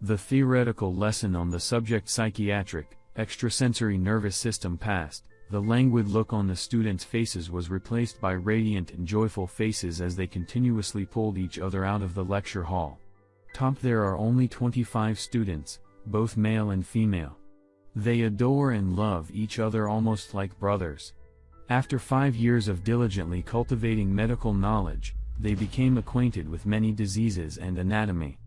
The theoretical lesson on the subject psychiatric, extrasensory nervous system passed, the languid look on the students' faces was replaced by radiant and joyful faces as they continuously pulled each other out of the lecture hall. Top there are only 25 students, both male and female. They adore and love each other almost like brothers. After five years of diligently cultivating medical knowledge, they became acquainted with many diseases and anatomy.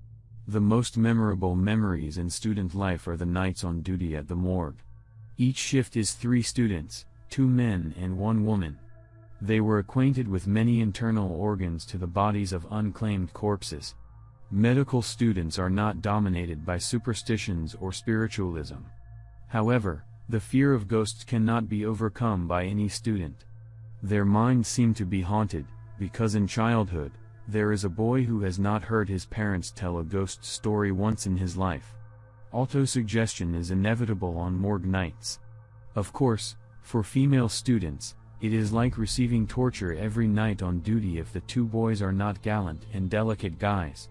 The most memorable memories in student life are the nights on duty at the morgue. Each shift is three students, two men and one woman. They were acquainted with many internal organs to the bodies of unclaimed corpses. Medical students are not dominated by superstitions or spiritualism. However, the fear of ghosts cannot be overcome by any student. Their minds seem to be haunted, because in childhood, there is a boy who has not heard his parents tell a ghost story once in his life. Autosuggestion is inevitable on morgue nights. Of course, for female students, it is like receiving torture every night on duty if the two boys are not gallant and delicate guys.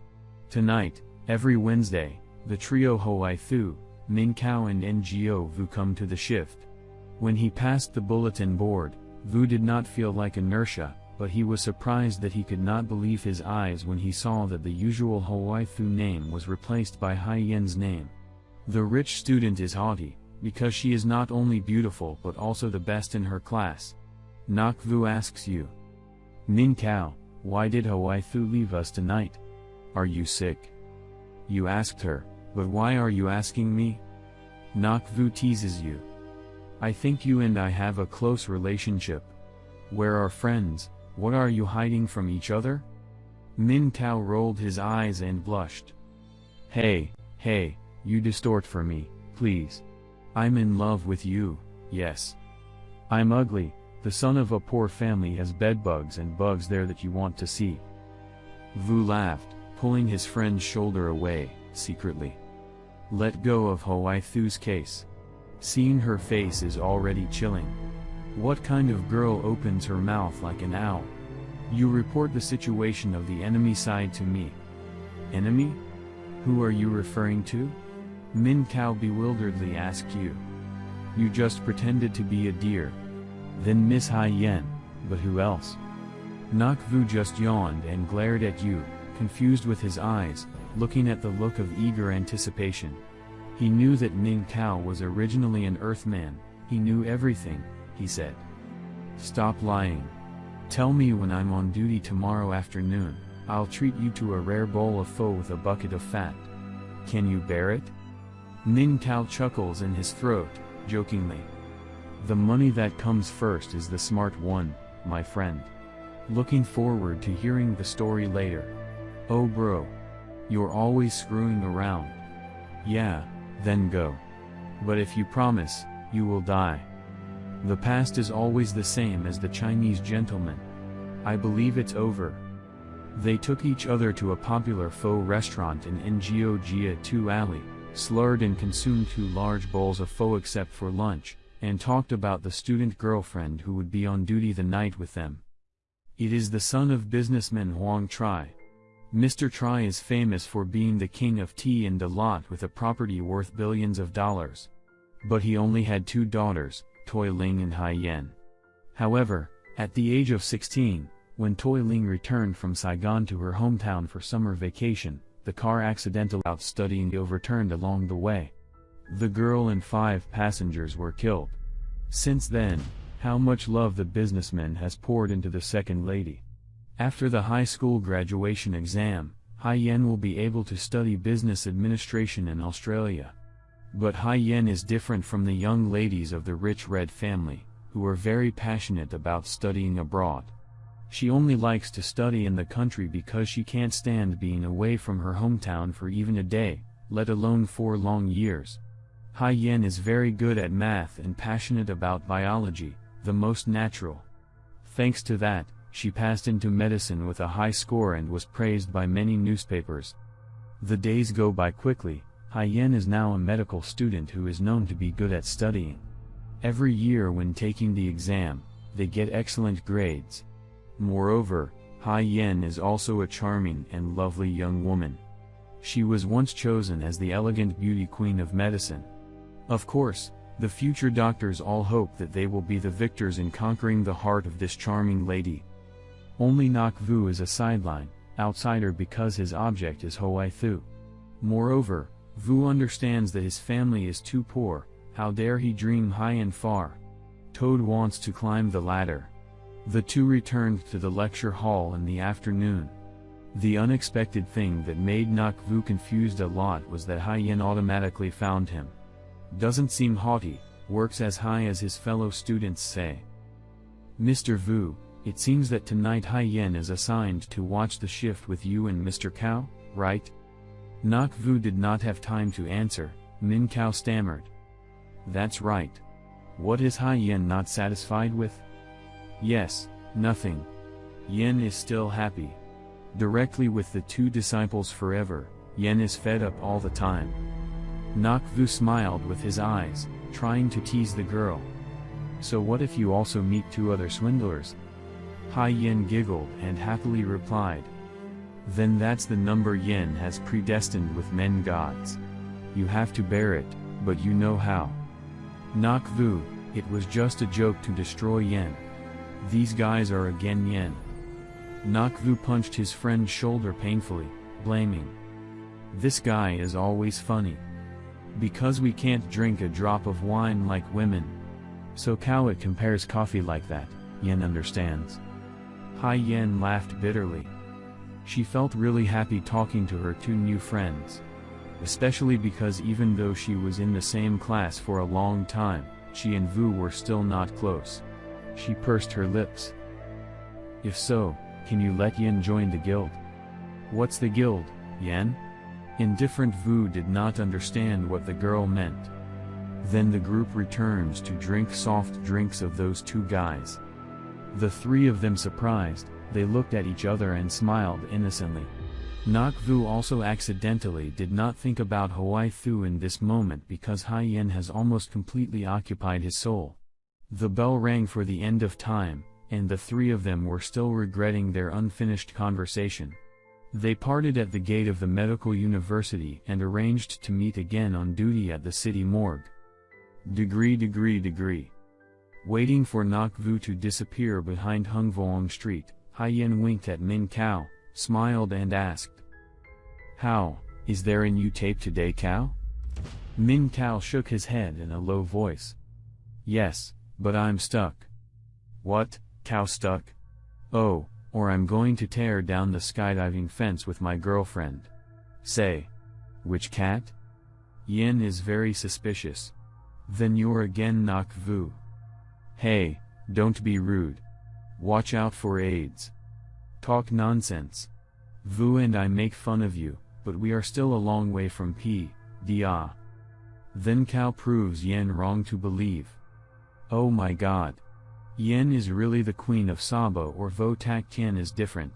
Tonight, every Wednesday, the trio Hoai Thu, Min Kao and Ngo Vu come to the shift. When he passed the bulletin board, Vu did not feel like inertia, but he was surprised that he could not believe his eyes when he saw that the usual Hoai Thu name was replaced by Hai Yen's name. The rich student is haughty, because she is not only beautiful but also the best in her class. Nak Vu asks you. Nin Kao, why did Hoai Thu leave us tonight? Are you sick? You asked her, but why are you asking me? Nakvu teases you. I think you and I have a close relationship. Where are friends, what are you hiding from each other? Min Kao rolled his eyes and blushed. Hey, hey, you distort for me, please. I'm in love with you, yes. I'm ugly, the son of a poor family has bedbugs and bugs there that you want to see. Vu laughed, pulling his friend's shoulder away, secretly. Let go of Hoai Thu's case. Seeing her face is already chilling. What kind of girl opens her mouth like an owl? You report the situation of the enemy side to me. Enemy? Who are you referring to? Min Kao bewilderedly asked you. You just pretended to be a deer. Then Miss Hai Yen, but who else? Nak Vu just yawned and glared at you, confused with his eyes, looking at the look of eager anticipation. He knew that Ning Kao was originally an Earthman, he knew everything, he said. Stop lying. Tell me when I'm on duty tomorrow afternoon, I'll treat you to a rare bowl of pho with a bucket of fat. Can you bear it? Ning Kao chuckles in his throat, jokingly. The money that comes first is the smart one, my friend. Looking forward to hearing the story later. Oh bro. You're always screwing around. Yeah, then go. But if you promise, you will die. The past is always the same as the Chinese gentleman. I believe it's over. They took each other to a popular pho restaurant in Ngo Jia 2 Alley, slurred and consumed two large bowls of pho except for lunch, and talked about the student girlfriend who would be on duty the night with them. It is the son of businessman Huang Tri. Mr. Tri is famous for being the king of tea and a lot with a property worth billions of dollars. But he only had two daughters, Toi Ling and Hai Yen. However, at the age of 16, when Toi Ling returned from Saigon to her hometown for summer vacation, the car accidental out studying overturned along the way. The girl and five passengers were killed. Since then, how much love the businessman has poured into the second lady. After the high school graduation exam, Hai Yen will be able to study business administration in Australia. But Hai Yen is different from the young ladies of the rich red family, who are very passionate about studying abroad. She only likes to study in the country because she can't stand being away from her hometown for even a day, let alone four long years. Hai Yen is very good at math and passionate about biology, the most natural. Thanks to that, she passed into medicine with a high score and was praised by many newspapers. The days go by quickly, Hai Yen is now a medical student who is known to be good at studying. Every year when taking the exam, they get excellent grades. Moreover, Hai Yen is also a charming and lovely young woman. She was once chosen as the elegant beauty queen of medicine. Of course, the future doctors all hope that they will be the victors in conquering the heart of this charming lady. Only Nak Vu is a sideline, outsider because his object is Hoai Thu. Moreover, Vu understands that his family is too poor, how dare he dream high and far. Toad wants to climb the ladder. The two returned to the lecture hall in the afternoon. The unexpected thing that made Nak Vu confused a lot was that Hai Yen automatically found him. Doesn't seem haughty, works as high as his fellow students say. Mr. Vu, it seems that tonight Hai Yen is assigned to watch the shift with you and Mr. Cao, right? Nak Vu did not have time to answer, Min Cao stammered. That's right. What is Hai Yen not satisfied with? Yes, nothing. Yin is still happy. Directly with the two disciples forever, Yin is fed up all the time. Nak Vu smiled with his eyes, trying to tease the girl. So what if you also meet two other swindlers? Hai Yen giggled and happily replied. Then that's the number Yin has predestined with men gods. You have to bear it, but you know how. Nak Vu, it was just a joke to destroy yin. These guys are again yin. Nak Vu punched his friend's shoulder painfully, blaming. This guy is always funny. Because we can't drink a drop of wine like women. So it compares coffee like that, Yen understands. Hai Yen laughed bitterly. She felt really happy talking to her two new friends. Especially because even though she was in the same class for a long time, she and Vu were still not close. She pursed her lips. If so, can you let Yen join the guild? What's the guild, Yen? Indifferent Vu did not understand what the girl meant. Then the group returns to drink soft drinks of those two guys. The three of them surprised, they looked at each other and smiled innocently. Nak Vu also accidentally did not think about Hoai Thu in this moment because Hai Yen has almost completely occupied his soul. The bell rang for the end of time, and the three of them were still regretting their unfinished conversation. They parted at the gate of the medical university and arranged to meet again on duty at the city morgue. Degree degree degree. Waiting for Nak Vu to disappear behind Hung Vuong Street, Hai Yen winked at Min Cao, smiled and asked. How, is there a new tape today Cao? Min Cao shook his head in a low voice. Yes, but I'm stuck. What, Cao stuck? Oh, or I'm going to tear down the skydiving fence with my girlfriend. Say. Which cat? Yin is very suspicious. Then you're again Nak Vu. Hey, don't be rude. Watch out for AIDS. Talk nonsense. Vu and I make fun of you, but we are still a long way from P. Dia. Then Cao proves Yen wrong to believe. Oh my god. Yen is really the queen of Saba or Vo Tak Tien is different.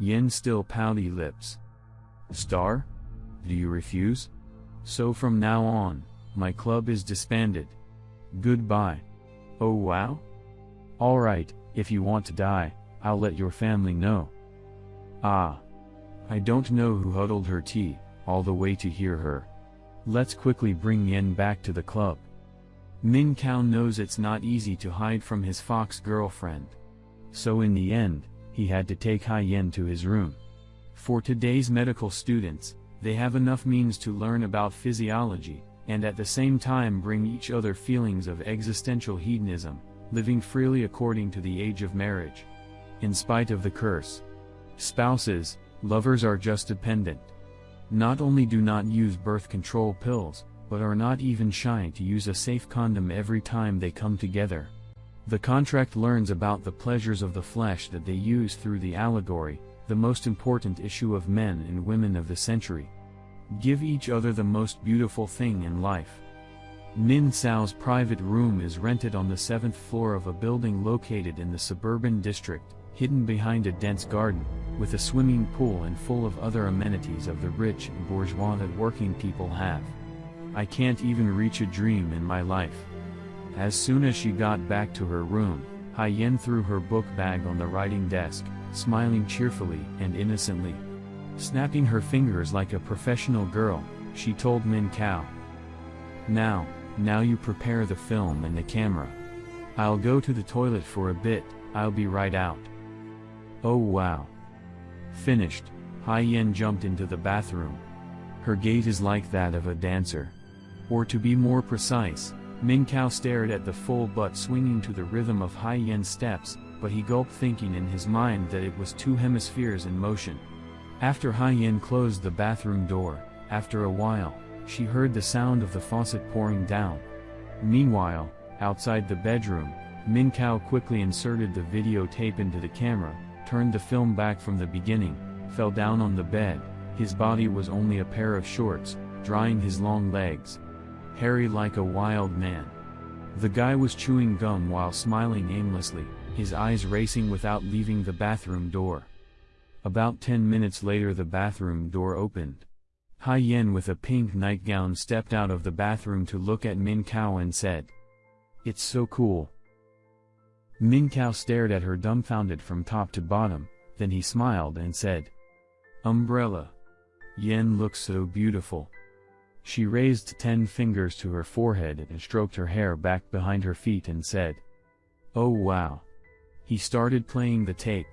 Yen still pouty lips. Star? Do you refuse? So from now on, my club is disbanded. Goodbye. Oh wow? Alright, if you want to die, I'll let your family know. Ah. I don't know who huddled her tea, all the way to hear her. Let's quickly bring Yen back to the club. Min Kao knows it's not easy to hide from his fox girlfriend. So in the end, he had to take Hai Yen to his room. For today's medical students, they have enough means to learn about physiology, and at the same time bring each other feelings of existential hedonism, living freely according to the age of marriage. In spite of the curse. Spouses, lovers are just dependent. Not only do not use birth control pills, but are not even shy to use a safe condom every time they come together. The contract learns about the pleasures of the flesh that they use through the allegory, the most important issue of men and women of the century. Give each other the most beautiful thing in life. Min Sao's private room is rented on the seventh floor of a building located in the suburban district, hidden behind a dense garden, with a swimming pool and full of other amenities of the rich and bourgeois that working people have. I can't even reach a dream in my life. As soon as she got back to her room, Hai Yen threw her book bag on the writing desk, smiling cheerfully and innocently. Snapping her fingers like a professional girl, she told Min Kao. Now, now you prepare the film and the camera. I'll go to the toilet for a bit, I'll be right out. Oh wow. Finished, Hai Yen jumped into the bathroom. Her gait is like that of a dancer. Or to be more precise, Min Kao stared at the full butt swinging to the rhythm of Hai Yen's steps, but he gulped thinking in his mind that it was two hemispheres in motion. After Hai Yen closed the bathroom door, after a while, she heard the sound of the faucet pouring down. Meanwhile, outside the bedroom, Min Kao quickly inserted the videotape into the camera, turned the film back from the beginning, fell down on the bed, his body was only a pair of shorts, drying his long legs. Hairy like a wild man. The guy was chewing gum while smiling aimlessly, his eyes racing without leaving the bathroom door. About ten minutes later the bathroom door opened. Hai Yen with a pink nightgown stepped out of the bathroom to look at Min Kao and said, It's so cool. Min Kao stared at her dumbfounded from top to bottom, then he smiled and said, Umbrella. Yen looks so beautiful. She raised ten fingers to her forehead and stroked her hair back behind her feet and said, Oh wow. He started playing the tape.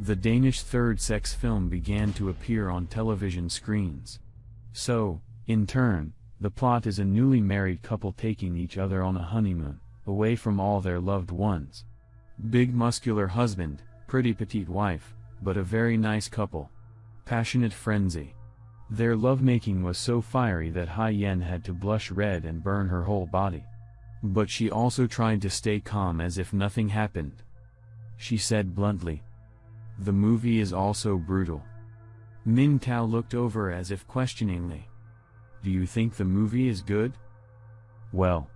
The Danish third sex film began to appear on television screens. So, in turn, the plot is a newly married couple taking each other on a honeymoon, away from all their loved ones. Big muscular husband, pretty petite wife, but a very nice couple. Passionate frenzy. Their lovemaking was so fiery that Hai Yen had to blush red and burn her whole body. But she also tried to stay calm as if nothing happened. She said bluntly, the movie is also brutal. Min Kao looked over as if questioningly. Do you think the movie is good? Well.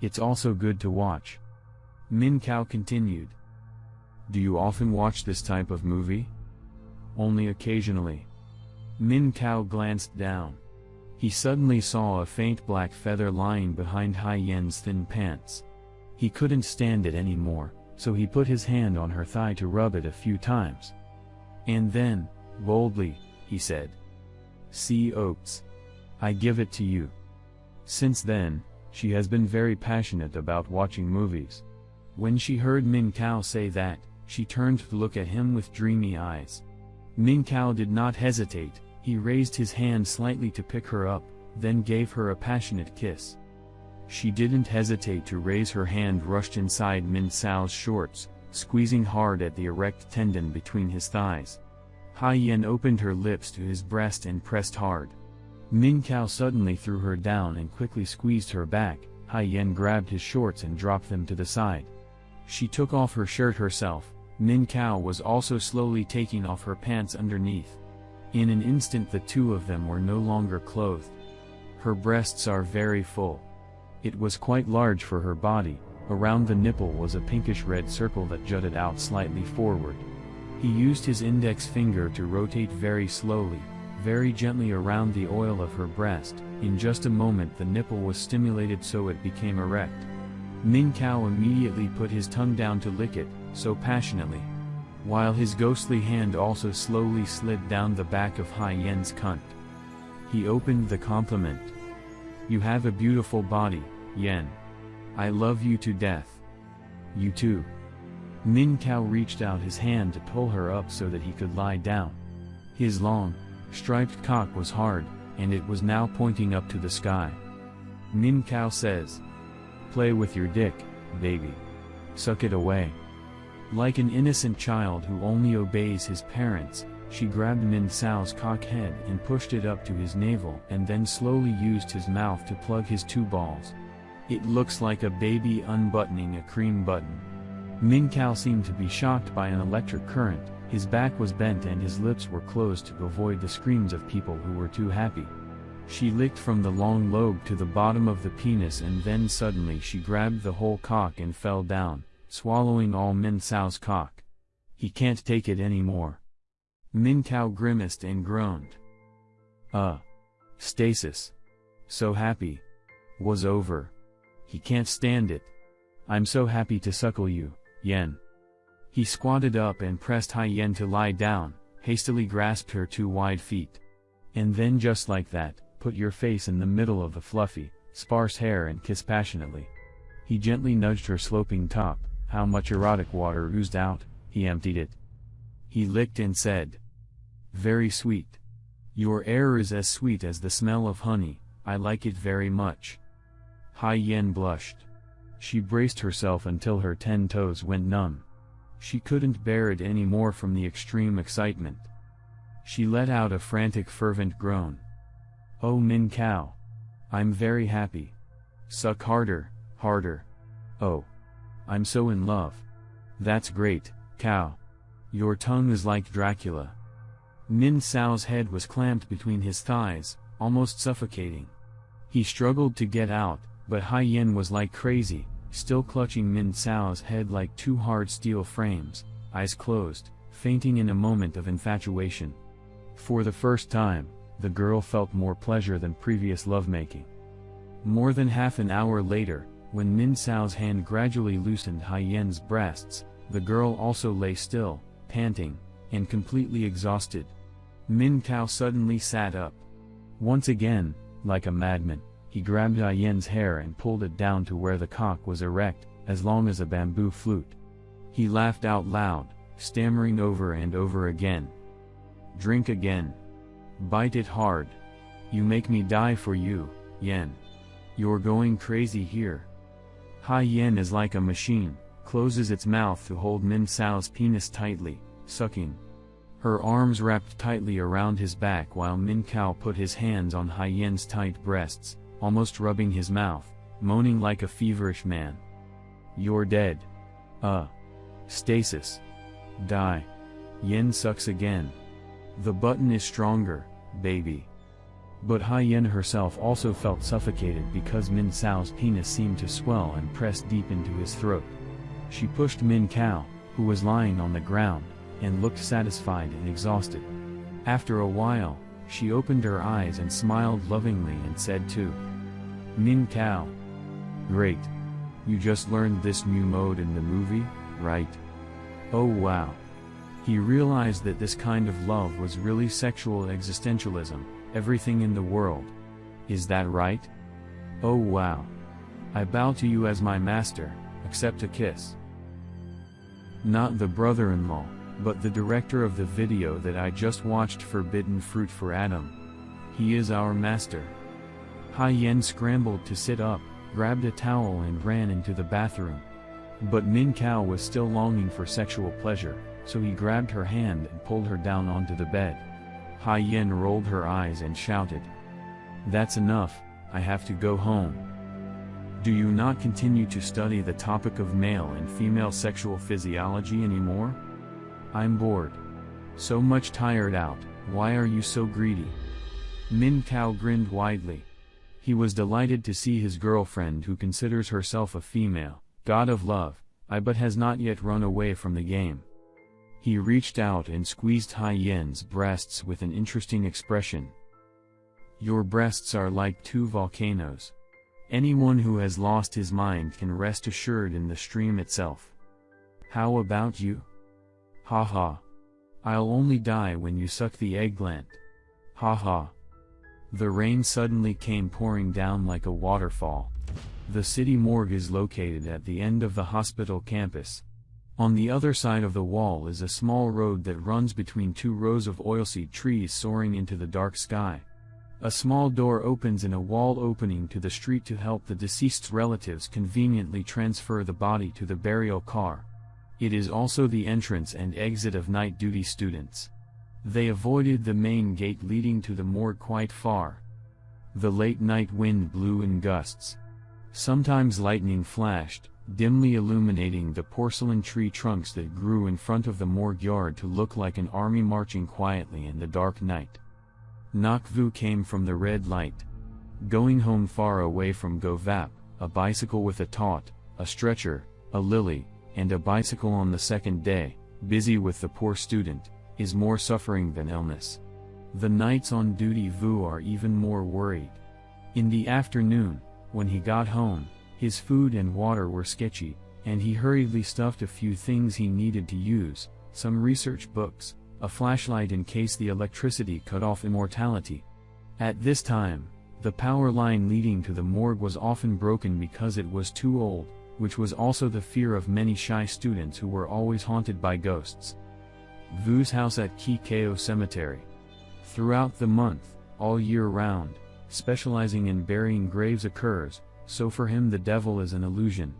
It's also good to watch. Min Kao continued. Do you often watch this type of movie? Only occasionally. Min Kao glanced down. He suddenly saw a faint black feather lying behind Hai Yen's thin pants. He couldn't stand it anymore so he put his hand on her thigh to rub it a few times. And then, boldly, he said, See Oates. I give it to you. Since then, she has been very passionate about watching movies. When she heard Min Kao say that, she turned to look at him with dreamy eyes. Min Kao did not hesitate, he raised his hand slightly to pick her up, then gave her a passionate kiss. She didn't hesitate to raise her hand rushed inside Min Cao's shorts, squeezing hard at the erect tendon between his thighs. Hai Yen opened her lips to his breast and pressed hard. Min Kao suddenly threw her down and quickly squeezed her back, Hai Yen grabbed his shorts and dropped them to the side. She took off her shirt herself, Min Kao was also slowly taking off her pants underneath. In an instant the two of them were no longer clothed. Her breasts are very full. It was quite large for her body, around the nipple was a pinkish-red circle that jutted out slightly forward. He used his index finger to rotate very slowly, very gently around the oil of her breast, in just a moment the nipple was stimulated so it became erect. Min Kao immediately put his tongue down to lick it, so passionately. While his ghostly hand also slowly slid down the back of Hai Yen's cunt. He opened the compliment. You have a beautiful body, Yen. I love you to death. You too. Min Kao reached out his hand to pull her up so that he could lie down. His long, striped cock was hard, and it was now pointing up to the sky. Min Kao says. Play with your dick, baby. Suck it away. Like an innocent child who only obeys his parents, she grabbed Min Cao's cock head and pushed it up to his navel and then slowly used his mouth to plug his two balls. It looks like a baby unbuttoning a cream button. Min Kao seemed to be shocked by an electric current, his back was bent and his lips were closed to avoid the screams of people who were too happy. She licked from the long lobe to the bottom of the penis and then suddenly she grabbed the whole cock and fell down, swallowing all Min Cao's cock. He can't take it anymore. Min Kao grimaced and groaned. Uh. Stasis. So happy. Was over. He can't stand it. I'm so happy to suckle you, Yen. He squatted up and pressed Hai Yen to lie down, hastily grasped her two wide feet. And then just like that, put your face in the middle of the fluffy, sparse hair and kiss passionately. He gently nudged her sloping top, how much erotic water oozed out, he emptied it. He licked and said, Very sweet. Your air is as sweet as the smell of honey, I like it very much. Hai Yen blushed. She braced herself until her ten toes went numb. She couldn't bear it any more from the extreme excitement. She let out a frantic fervent groan. Oh Min Cao. I'm very happy. Suck harder, harder. Oh. I'm so in love. That's great, cow. Your tongue is like Dracula. Min Cao's head was clamped between his thighs, almost suffocating. He struggled to get out, but Hai Yen was like crazy, still clutching Min Cao's head like two hard steel frames, eyes closed, fainting in a moment of infatuation. For the first time, the girl felt more pleasure than previous lovemaking. More than half an hour later, when Min Cao's hand gradually loosened Hai Yen's breasts, the girl also lay still, panting, and completely exhausted. Min Cao suddenly sat up. Once again, like a madman, he grabbed Hai Yen's hair and pulled it down to where the cock was erect, as long as a bamboo flute. He laughed out loud, stammering over and over again. Drink again. Bite it hard. You make me die for you, Yen. You're going crazy here. Hai Yen is like a machine, closes its mouth to hold Min Cao's penis tightly, sucking. Her arms wrapped tightly around his back while Min Cao put his hands on Hai Yen's tight breasts, almost rubbing his mouth, moaning like a feverish man. You're dead. Uh. Stasis. Die. Yen sucks again. The button is stronger, baby. But Hai Yen herself also felt suffocated because Min Cao's penis seemed to swell and press deep into his throat. She pushed Min Cao, who was lying on the ground, and looked satisfied and exhausted. After a while, she opened her eyes and smiled lovingly and said to Min Cao. Great. You just learned this new mode in the movie, right? Oh wow. He realized that this kind of love was really sexual existentialism, everything in the world. Is that right? Oh wow. I bow to you as my master, accept a kiss. Not the brother-in-law, but the director of the video that I just watched Forbidden Fruit for Adam. He is our master. Hai Yen scrambled to sit up, grabbed a towel and ran into the bathroom. But Min Cao was still longing for sexual pleasure, so he grabbed her hand and pulled her down onto the bed. Hai Yen rolled her eyes and shouted. That's enough, I have to go home. Do you not continue to study the topic of male and female sexual physiology anymore? I'm bored. So much tired out, why are you so greedy? Min Cao grinned widely. He was delighted to see his girlfriend who considers herself a female, god of love, I but has not yet run away from the game. He reached out and squeezed Hai Yen's breasts with an interesting expression. Your breasts are like two volcanoes. Anyone who has lost his mind can rest assured in the stream itself. How about you? Ha ha. I'll only die when you suck the eggplant. Ha ha. The rain suddenly came pouring down like a waterfall. The city morgue is located at the end of the hospital campus. On the other side of the wall is a small road that runs between two rows of oilseed trees soaring into the dark sky. A small door opens in a wall opening to the street to help the deceased's relatives conveniently transfer the body to the burial car. It is also the entrance and exit of night duty students. They avoided the main gate leading to the morgue quite far. The late night wind blew in gusts. Sometimes lightning flashed, dimly illuminating the porcelain tree trunks that grew in front of the morgue yard to look like an army marching quietly in the dark night. Nok Vu came from the red light. Going home far away from Govap, a bicycle with a taut, a stretcher, a lily, and a bicycle on the second day, busy with the poor student, is more suffering than illness. The nights on duty Vu are even more worried. In the afternoon, when he got home, his food and water were sketchy, and he hurriedly stuffed a few things he needed to use, some research books, a flashlight in case the electricity cut off immortality. At this time, the power line leading to the morgue was often broken because it was too old, which was also the fear of many shy students who were always haunted by ghosts. Vu's house at Kikeo Cemetery. Throughout the month, all year round, specializing in burying graves occurs, so for him the devil is an illusion.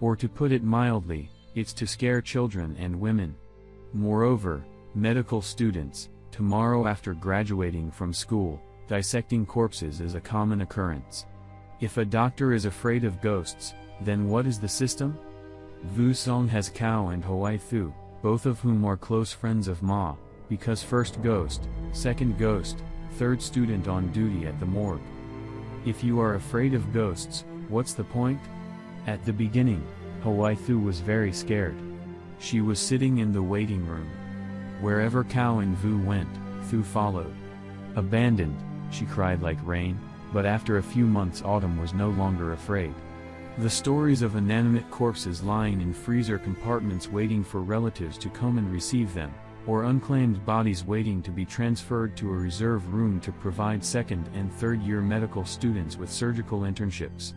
Or to put it mildly, it's to scare children and women. Moreover, medical students, tomorrow after graduating from school, dissecting corpses is a common occurrence. If a doctor is afraid of ghosts, then what is the system? Vu Song has Kao and Hoai Thu, both of whom are close friends of Ma, because first ghost, second ghost, third student on duty at the morgue. If you are afraid of ghosts, what's the point? At the beginning, Hoai Thu was very scared. She was sitting in the waiting room. Wherever Kao and Vu went, Thu followed. Abandoned, she cried like rain, but after a few months Autumn was no longer afraid. The stories of inanimate corpses lying in freezer compartments waiting for relatives to come and receive them, or unclaimed bodies waiting to be transferred to a reserve room to provide second and third year medical students with surgical internships,